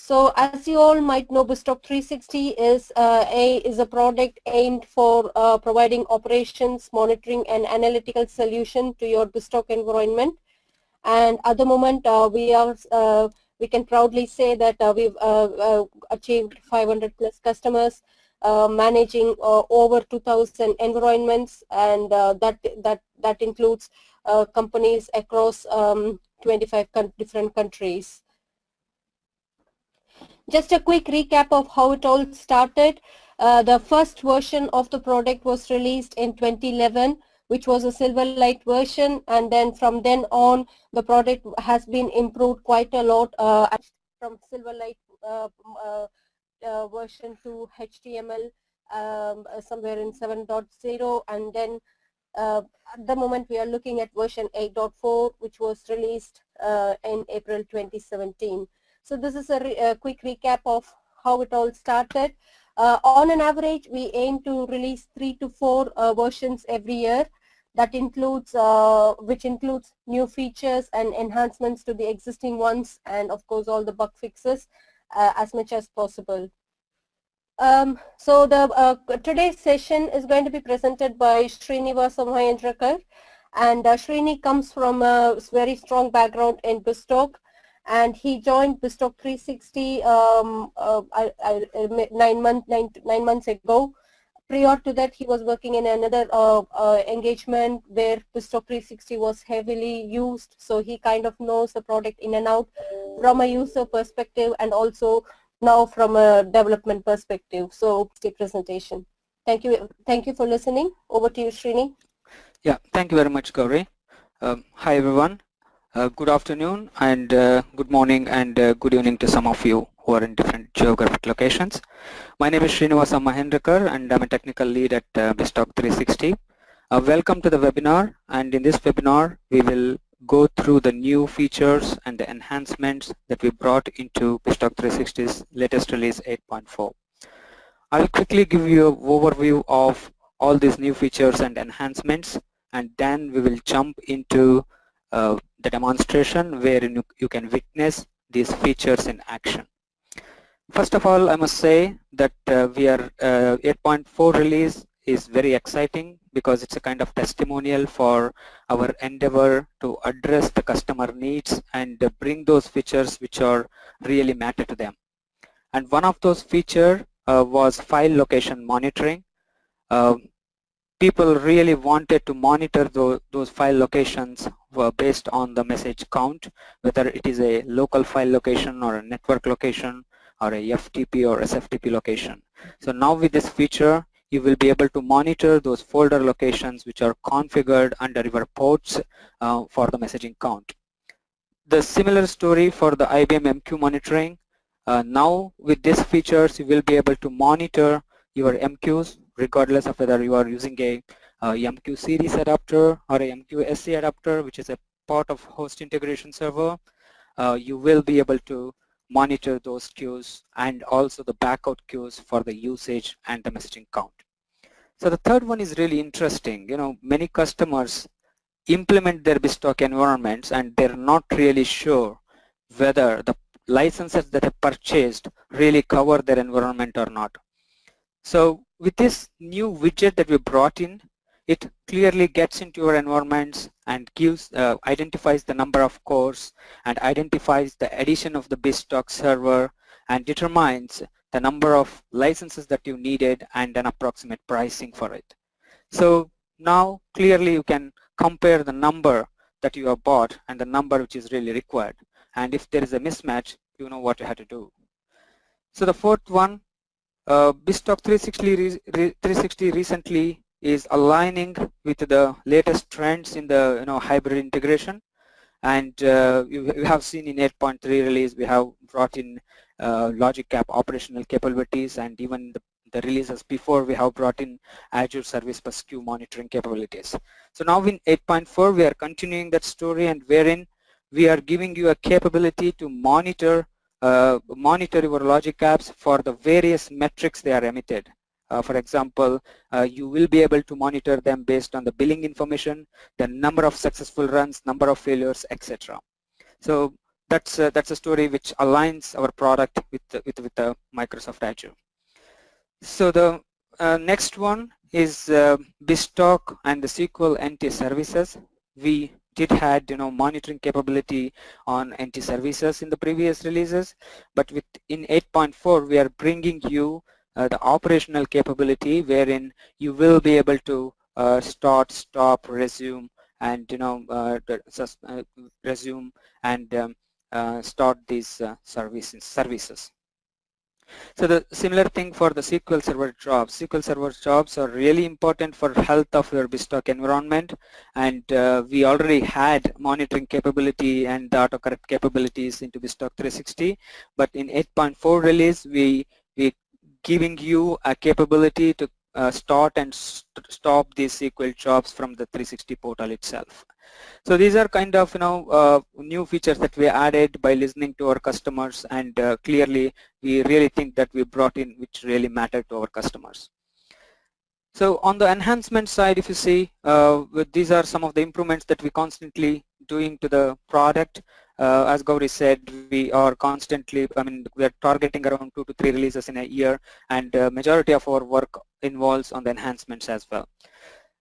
So as you all might know, BizTalk 360 is, uh, a, is a product aimed for uh, providing operations, monitoring and analytical solution to your BizTalk environment. And at the moment, uh, we are uh, we can proudly say that uh, we've uh, achieved 500 plus customers managing over 2,000 environments, and that that that includes companies across um, 25 different countries. Just a quick recap of how it all started. Uh, the first version of the product was released in 2011 which was a Silverlight version and then from then on the product has been improved quite a lot uh, from Silverlight uh, uh, uh version to HTML um, somewhere in 7.0 and then uh, at the moment we are looking at version 8.4 which was released uh, in April 2017. So this is a, re a quick recap of how it all started. Uh, on an average, we aim to release three to four uh, versions every year. That includes, uh, which includes new features and enhancements to the existing ones, and of course all the bug fixes uh, as much as possible. Um, so the uh, today's session is going to be presented by Srinivasa Mahendrakar, and uh, Srini comes from a very strong background in BizTalk and he joined BizTalk 360 um, uh, I, I, nine, month, nine, nine months ago. Prior to that, he was working in another uh, uh, engagement where BizTalk 360 was heavily used. So he kind of knows the product in and out from a user perspective and also now from a development perspective. So the presentation. Thank you. Thank you for listening. Over to you, Srini. Yeah, thank you very much, Gauri. Um, hi, everyone. Uh, good afternoon and uh, good morning and uh, good evening to some of you who are in different geographic locations. My name is Srinivasa Mahendrakar and I'm a technical lead at uh, BizTalk 360. Uh, welcome to the webinar and in this webinar we will go through the new features and the enhancements that we brought into BizTalk 360's latest release 8.4. I will quickly give you an overview of all these new features and enhancements and then we will jump into uh, the demonstration where you, you can witness these features in action. First of all, I must say that uh, we are uh, 8.4 release is very exciting because it's a kind of testimonial for our endeavor to address the customer needs and uh, bring those features which are really matter to them. And one of those features uh, was file location monitoring. Um, people really wanted to monitor those file locations based on the message count, whether it is a local file location or a network location or a FTP or SFTP location. So now with this feature, you will be able to monitor those folder locations which are configured under your ports uh, for the messaging count. The similar story for the IBM MQ monitoring. Uh, now with these features, you will be able to monitor your MQs regardless of whether you are using a uh, MQ series adapter or a MQ SC adapter which is a part of host integration server uh, you will be able to monitor those queues and also the backout queues for the usage and the messaging count. So the third one is really interesting. You know, many customers implement their BizTalk environments and they're not really sure whether the licenses that they purchased really cover their environment or not. So with this new widget that we brought in, it clearly gets into your environments and gives uh, identifies the number of cores and identifies the addition of the BizTalk server and determines the number of licenses that you needed and an approximate pricing for it. So now clearly you can compare the number that you have bought and the number which is really required and if there is a mismatch you know what you have to do. So the fourth one uh, BizTalk 360, 360 recently is aligning with the latest trends in the you know hybrid integration and uh, we have seen in 8.3 release we have brought in uh, logic app operational capabilities and even the, the, releases before we have brought in Azure Service Bus queue monitoring capabilities. So now in 8.4 we are continuing that story and wherein we are giving you a capability to monitor uh, monitor your logic apps for the various metrics they are emitted. Uh, for example, uh, you will be able to monitor them based on the billing information, the number of successful runs, number of failures, etc. So that's uh, that's a story which aligns our product with with with the Microsoft Azure. So the uh, next one is uh, BizTalk and the SQL NT services. We did had you know monitoring capability on NT services in the previous releases, but with in 8.4 we are bringing you the operational capability wherein you will be able to uh, start, stop, resume, and you know uh, uh resume and um, uh, start these uh, services. services. So the similar thing for the SQL Server jobs. SQL Server jobs are really important for health of your BizTalk environment and uh, we already had monitoring capability and the autocorrect capabilities into BizTalk 360 but in 8.4 release we we giving you a capability to uh, start and st stop these SQL jobs from the 360 portal itself. So these are kind of you know uh, new features that we added by listening to our customers and uh, clearly we really think that we brought in which really matter to our customers. So on the enhancement side if you see uh, these are some of the improvements that we constantly doing to the product. Uh, as Gauri said, we are constantly, I mean, we are targeting around two to three releases in a year and uh, majority of our work involves on the enhancements as well.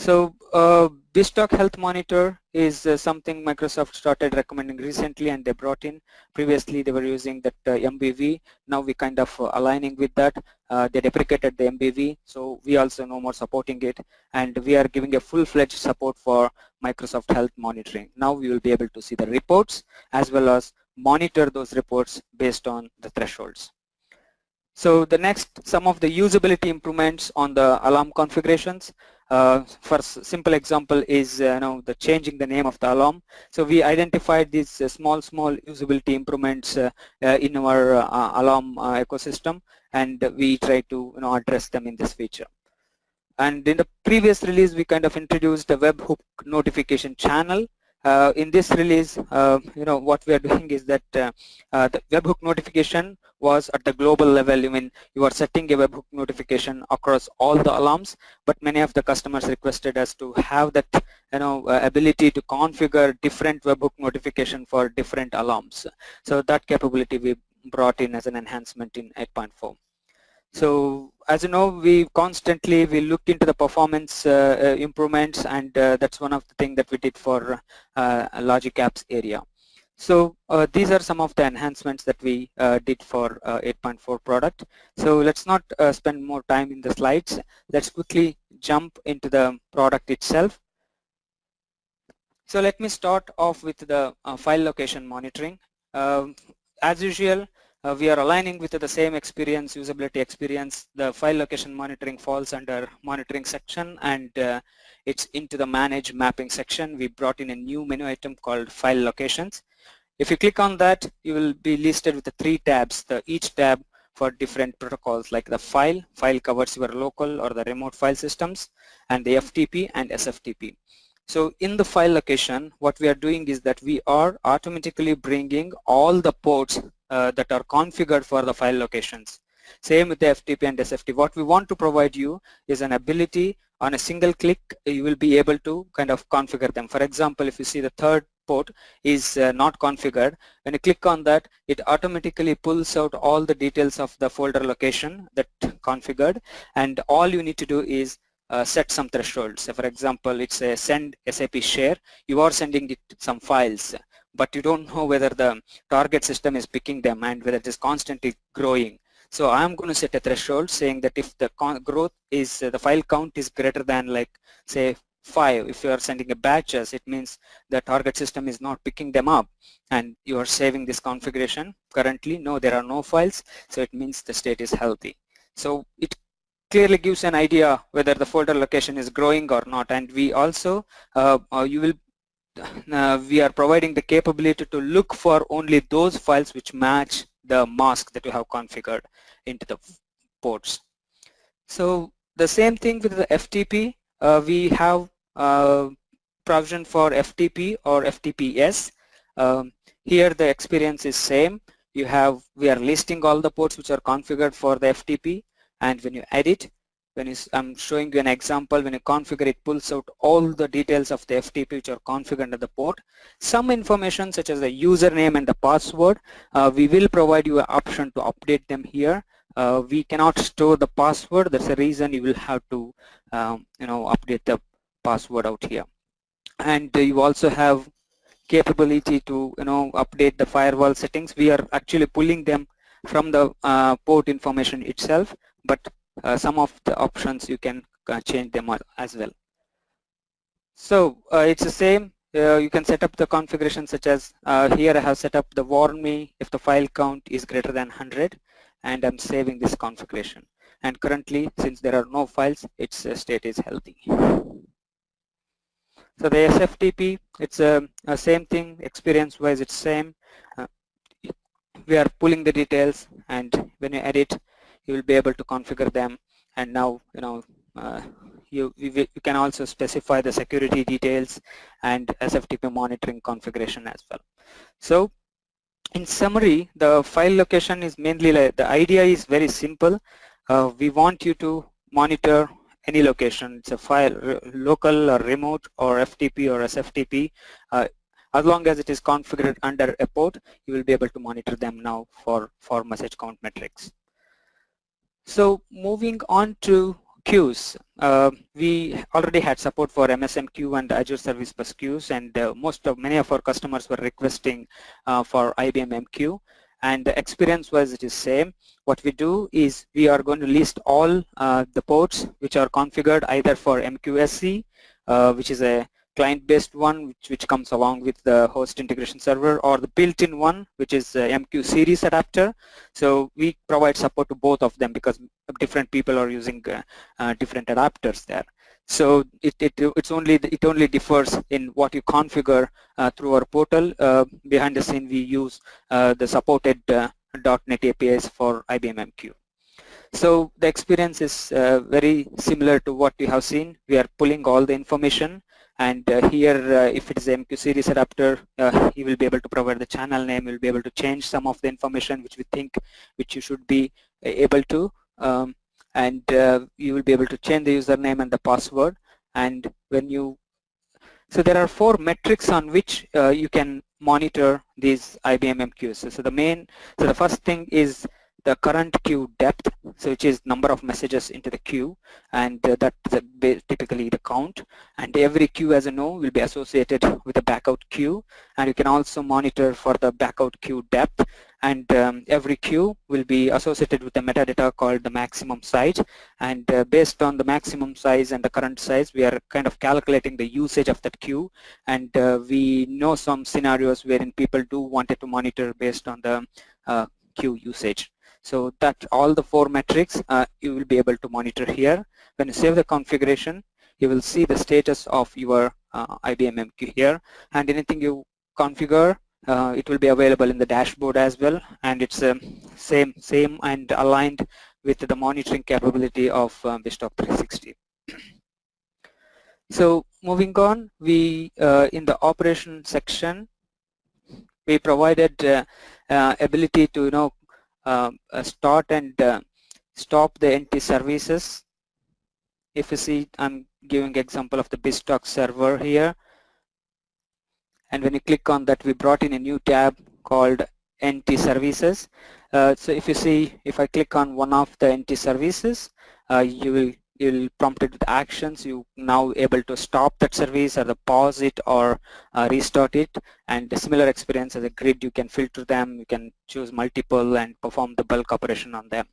So uh, BizTalk Health Monitor is uh, something Microsoft started recommending recently and they brought in. Previously they were using that uh, MBV. Now we kind of uh, aligning with that. Uh, they deprecated the MBV so we also no more supporting it and we are giving a full-fledged support for Microsoft Health Monitoring. Now we will be able to see the reports as well as monitor those reports based on the thresholds. So the next, some of the usability improvements on the alarm configurations. Uh, for simple example is uh, the changing the name of the alarm. So we identified these uh, small small usability improvements uh, uh, in our uh, alarm ecosystem, and we try to you know address them in this feature. And in the previous release, we kind of introduced a webhook notification channel uh, in this release, uh, you know, what we are doing is that uh, uh, the webhook notification was at the global level. I mean, you are setting a webhook notification across all the alarms, but many of the customers requested us to have that, you know, uh, ability to configure different webhook notification for different alarms. So that capability we brought in as an enhancement in 8.4. So as you know, we constantly we look into the performance uh, uh, improvements, and uh, that's one of the things that we did for uh, Logic Apps area. So uh, these are some of the enhancements that we uh, did for 8.4 product. So let's not spend more time in the slides. Let's quickly jump into the product itself. So let me start off with the file location monitoring. Um, as usual, uh, we are aligning with the same experience, usability experience. The file location monitoring falls under monitoring section and uh, it's into the manage mapping section. We brought in a new menu item called file locations. If you click on that, you will be listed with the three tabs, the each tab for different protocols like the file, file covers your local or the remote file systems, and the FTP and SFTP. So in the file location, what we are doing is that we are automatically bringing all the ports uh, that are configured for the file locations. Same with the FTP and SFTP. What we want to provide you is an ability on a single click you will be able to kind of configure them. For example, if you see the third port is uh, not configured, when you click on that, it automatically pulls out all the details of the folder location that configured and all you need to do is uh, set some thresholds. So for example, it's a send SAP share. You are sending it some files but you don't know whether the target system is picking them and whether it is constantly growing. So I'm going to set a threshold saying that if the growth is, uh, the file count is greater than like say 5, if you are sending a batches, it means the target system is not picking them up and you are saving this configuration. Currently, no, there are no files, so it means the state is healthy. So it clearly gives an idea whether the folder location is growing or not and we also uh, uh, you will uh, we are providing the capability to look for only those files which match the mask that you have configured into the ports. So the same thing with the FTP, uh, we have uh, provision for FTP or FTPS. Um, here the experience is same. You have, we are listing all the ports which are configured for the FTP and when you edit, when you, I'm showing you an example, when you configure it pulls out all the details of the FTP which are configured under the port. Some information such as the username and the password, uh, we will provide you an option to update them here. Uh, we cannot store the password, that's the reason you will have to um, you know, update the password out here. And uh, you also have capability to you know update the firewall settings. We are actually pulling them from the uh, port information itself, but uh, some of the options you can uh, change them as well. So uh, it's the same. you can set up the configuration such as here I have set up the warn me if the file count is greater than 100 and I'm saving this configuration. And currently, since there are no files, its state is healthy. So the SFTP, it's a, a same thing, experience-wise it's same. Uh, we are pulling the details and when you edit, you will be able to configure them and now you know uh, you, you, can also specify the security details and SFTP monitoring configuration as well. So in summary, the file location is mainly like, the idea is very simple. Uh, we want you to monitor any location. It's a file, local or remote or FTP or SFTP. Uh, as long as it is configured under a port, you will be able to monitor them now for, for message count metrics. So moving on to queues, uh, we already had support for MSM queue and Azure Service Bus queues and uh, most of many of our customers were requesting uh, for IBM MQ and the experience was it is same. What we do is we are going to list all uh, the ports which are configured either for MQSC uh, which is a client-based one which, which comes along with the host integration server or the built-in one which is MQ series adapter. So we provide support to both of them because different people are using uh, uh, different adapters there. So it, it, it's only it only differs in what you configure uh, through our portal. Uh, behind the scene, we use uh, the supported uh, .NET APIs for IBM MQ. So the experience is very similar to what you have seen. We are pulling all the information and uh, here uh, if it is MQ series adapter uh, you will be able to provide the channel name you will be able to change some of the information which we think which you should be able to um, and you will be able to change the username and the password and when you so there are four metrics on which uh, you can monitor these IBM MQs. So the main, so the first thing is the current queue depth, so which is number of messages into the queue, and uh, that's typically the count. And every queue, as you know, will be associated with a backout queue, and you can also monitor for the backout queue depth. And um, every queue will be associated with a metadata called the maximum size. And uh, based on the maximum size and the current size, we are kind of calculating the usage of that queue. And uh, we know some scenarios wherein people do wanted to monitor based on the uh, queue usage. So that all the four metrics uh, you will be able to monitor here. When you save the configuration, you will see the status of your uh, IBM MQ here and anything you configure uh, it will be available in the dashboard as well and it's um, same same and aligned with the monitoring capability of um, BizTalk 360. so moving on, we uh, in the operation section we provided uh, uh, ability to you know uh, start and uh, stop the NT services. If you see, I'm giving example of the BizTalk server here. And when you click on that, we brought in a new tab called NT services. Uh, so if you see, if I click on one of the NT services, uh, you will you'll prompted with actions. You now able to stop that service or the pause it or uh, restart it. And similar experience as a grid you can filter them. You can choose multiple and perform the bulk operation on them.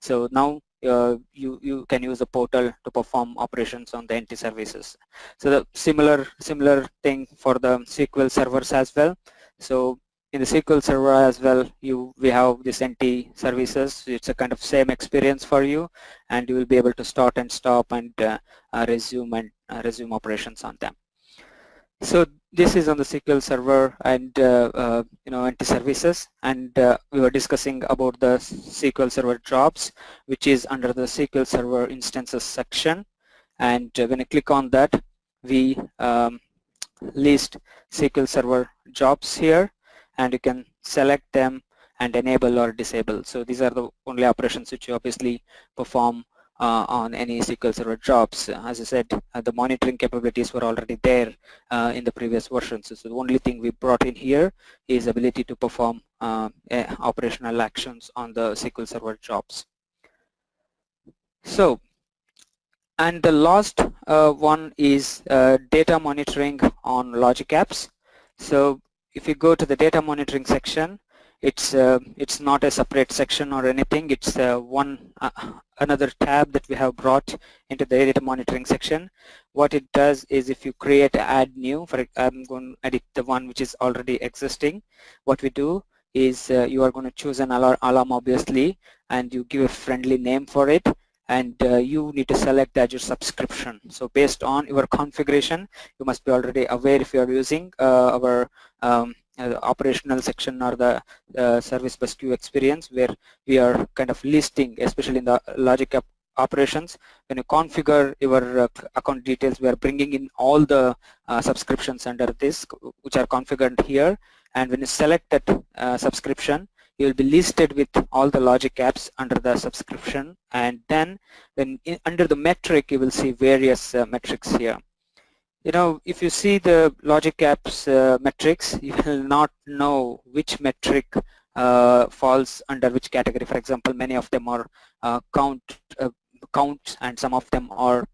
So now uh, you you can use the portal to perform operations on the NT services. So the similar similar thing for the SQL servers as well. So in the SQL Server as well, you we have this NT services. It's a kind of same experience for you, and you will be able to start and stop and uh, uh, resume and uh, resume operations on them. So this is on the SQL Server and uh, uh, you know NT services, and uh, we were discussing about the SQL Server jobs, which is under the SQL Server instances section. And when I click on that, we um, list SQL Server jobs here and you can select them and enable or disable. So these are the only operations which you obviously perform uh, on any SQL Server jobs. As I said, uh, the monitoring capabilities were already there uh, in the previous versions. So the only thing we brought in here is ability to perform operational actions on the SQL Server jobs. So, and the last uh, one is uh, data monitoring on logic apps. So if you go to the data monitoring section, it's uh, it's not a separate section or anything. It's uh, one uh, another tab that we have brought into the data monitoring section. What it does is if you create add new for I'm going to edit the one which is already existing. What we do is uh, you are going to choose an alarm, alarm obviously and you give a friendly name for it and uh, you need to select Azure subscription. So based on your configuration, you must be already aware if you are using uh, our um, uh, operational section or the uh, service bus queue experience where we are kind of listing, especially in the logic operations. When you configure your uh, account details, we are bringing in all the uh, subscriptions under this, which are configured here. And when you select that uh, subscription, you will be listed with all the logic apps under the subscription. And then when in, under the metric, you will see various uh, metrics here you know, if you see the logic apps uh, metrics, you will not know which metric uh, falls under which category. For example, many of them are uh, count uh, counts and some of them are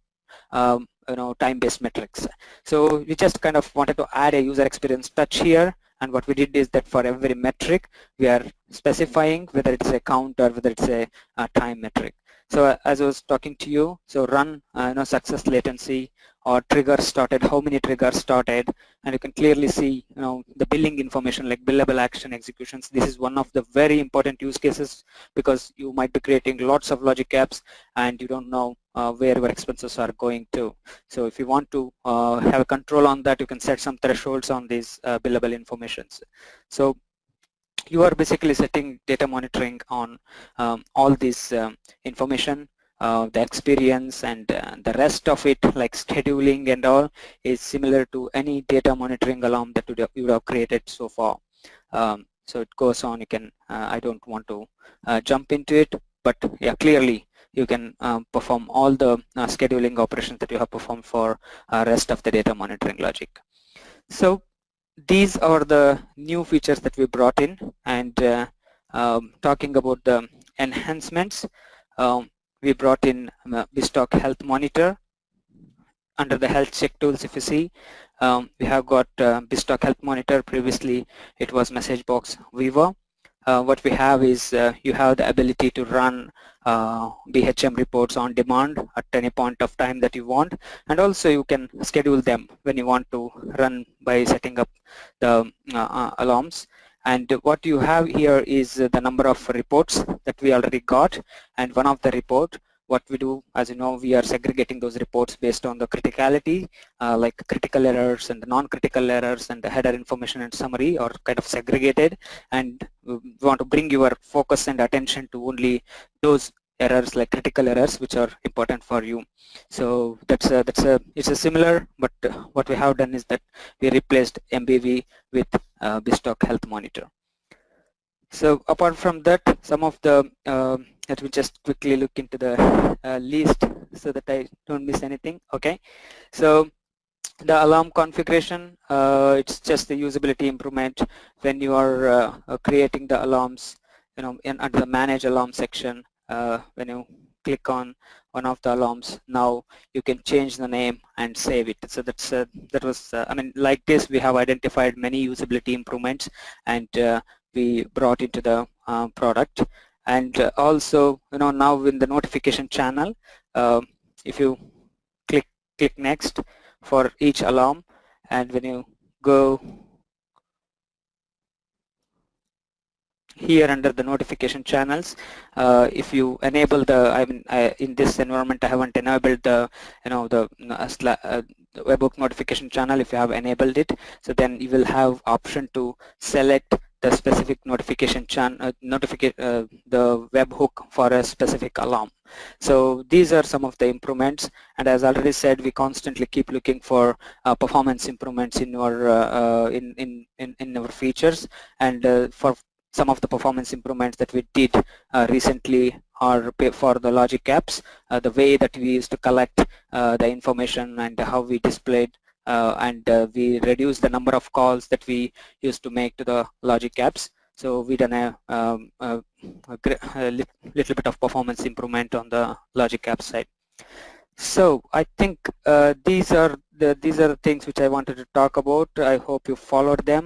um, you know time-based metrics. So we just kind of wanted to add a user experience touch here and what we did is that for every metric we are specifying whether it's a count or whether it's a, a time metric. So uh, as I was talking to you, so run uh, you know success latency or triggers started, how many triggers started, and you can clearly see you know the billing information like billable action executions. This is one of the very important use cases because you might be creating lots of logic apps and you don't know uh, where your expenses are going to. So if you want to uh, have a control on that, you can set some thresholds on these uh, billable informations. So you are basically setting data monitoring on um, all this um, information uh, the experience and uh, the rest of it like scheduling and all is similar to any data monitoring alarm that you have created so far. Um, so it goes on you can uh, I don't want to uh, jump into it but yeah clearly you can um, perform all the uh, scheduling operations that you have performed for uh, rest of the data monitoring logic. So these are the new features that we brought in and um, talking about the enhancements um, we brought in uh, BizTalk Health Monitor under the health check tools if you see. Um, we have got uh, BizTalk Health Monitor. Previously it was MessageBox Viewer uh, what we have is uh, you have the ability to run uh, BHM reports on demand at any point of time that you want. And also you can schedule them when you want to run by setting up the uh, uh, alarms and what you have here is the number of reports that we already got. And one of the report what we do as you know we are segregating those reports based on the criticality uh, like critical errors and non-critical errors and the header information and summary are kind of segregated. And we want to bring your focus and attention to only those errors like critical errors which are important for you. So that's a, that's a it's a similar but what we have done is that we replaced MBV with uh, BizTalk Health Monitor. So apart from that some of the uh, let me just quickly look into the uh, list so that I don't miss anything okay? So the alarm configuration uh, it's just the usability improvement. When you are uh, creating the alarms you know in under the manage alarm section uh, when you click on one of the alarms now you can change the name and save it. So that's uh, that was uh, I mean like this we have identified many usability improvements and we brought into the product. And uh, also you know now in the notification channel uh, if you click click next for each alarm and when you go here under the notification channels. Uh, if you enable the I mean I, in this environment I haven't enabled the you know the uh, uh webhook notification channel if you have enabled it. So then you will have option to select the specific notification channel, uh, notification, uh, the webhook for a specific alarm. So these are some of the improvements. And as already said we constantly keep looking for uh, performance improvements in our uh, uh, in, in, in, in our features. And uh, for some of the performance improvements that we did recently are for the logic apps, uh, the way that we used to collect uh, the information and how we displayed uh, and uh, we reduced the number of calls that we used to make to the logic apps. So we done a, um, a, a, little bit of performance improvement on the logic app side. So I think uh, these are the these are the things which I wanted to talk about. I hope you followed them